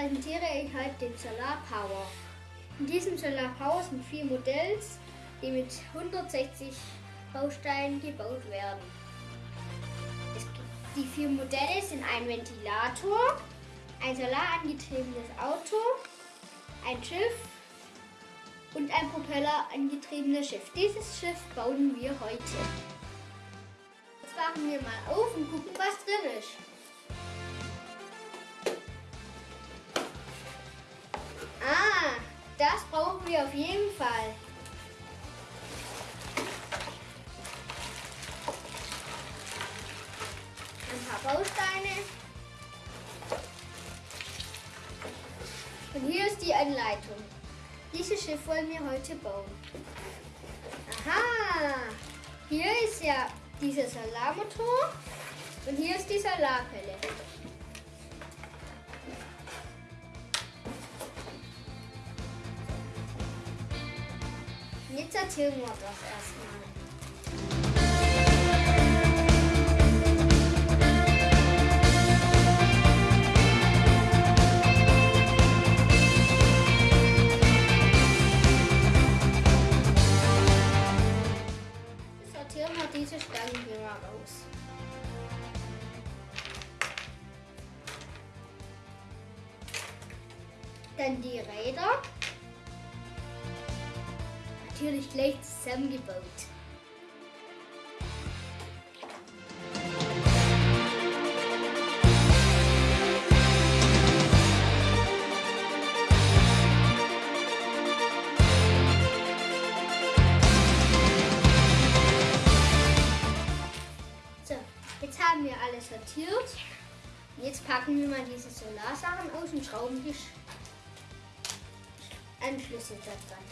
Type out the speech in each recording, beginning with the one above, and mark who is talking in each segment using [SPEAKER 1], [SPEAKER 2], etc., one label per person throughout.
[SPEAKER 1] präsentiere ich heute den Solar Power. In diesem Solar Power sind vier Modells, die mit 160 Bausteinen gebaut werden. die vier Modelle sind ein Ventilator, ein solarangetriebenes Auto, ein Schiff und ein propellerangetriebenes Schiff. Dieses Schiff bauen wir heute. Jetzt machen wir mal auf und gucken, was drin ist. Wir auf jeden Fall. Ein paar Bausteine. Und hier ist die Anleitung. Dieses Schiff wollen wir heute bauen. Aha! Hier ist ja dieser Solarmotor und hier ist die Solarpelle. Jetzt erzählen wir das erstmal. Sortieren wir diese Stangen raus. Dann die Räder. Natürlich gleich zusammengebaut. So, jetzt haben wir alles sortiert. Jetzt packen wir mal diese Solarsachen aus und schrauben die Sch- Anschlüsse da dran.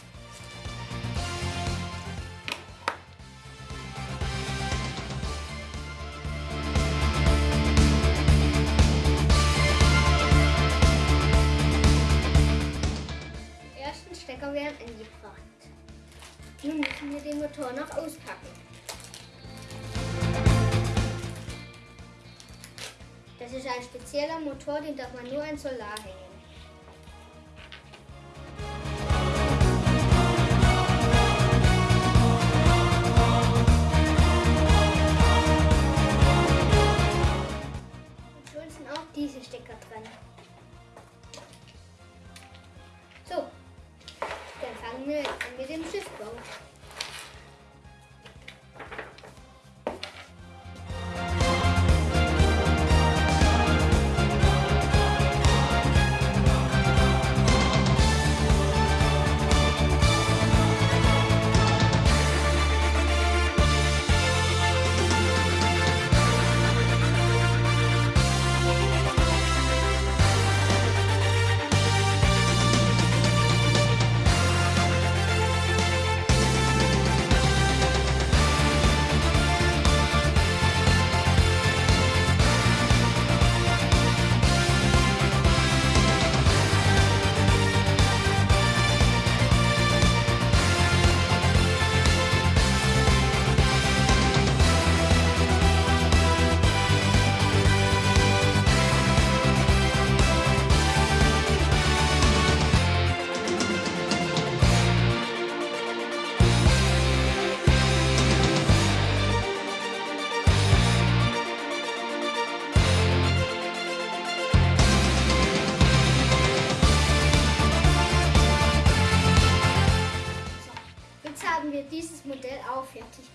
[SPEAKER 1] Wir den Motor noch auspacken. Das ist ein spezieller Motor, den darf man nur an Solar hängen. Diese Stecker dran. So, dann fangen wir an mit dem Schiffbau.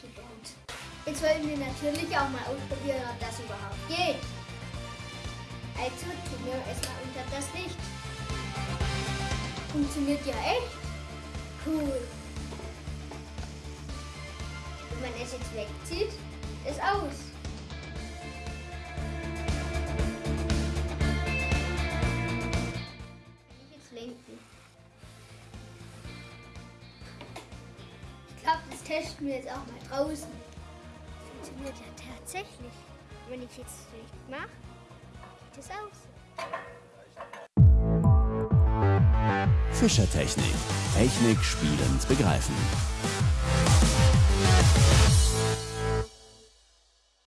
[SPEAKER 1] Gebaut. Jetzt wollen wir natürlich auch mal ausprobieren, ob das überhaupt geht. Also tun wir es mal unter das Licht. Funktioniert ja echt. Cool. Wenn man es jetzt wegzieht, ist aus. Testen wir jetzt auch mal draußen. Funktioniert ja tatsächlich. Wenn ich jetzt das Licht mache, sieht es aus.
[SPEAKER 2] Fischertechnik. Technik spielend begreifen.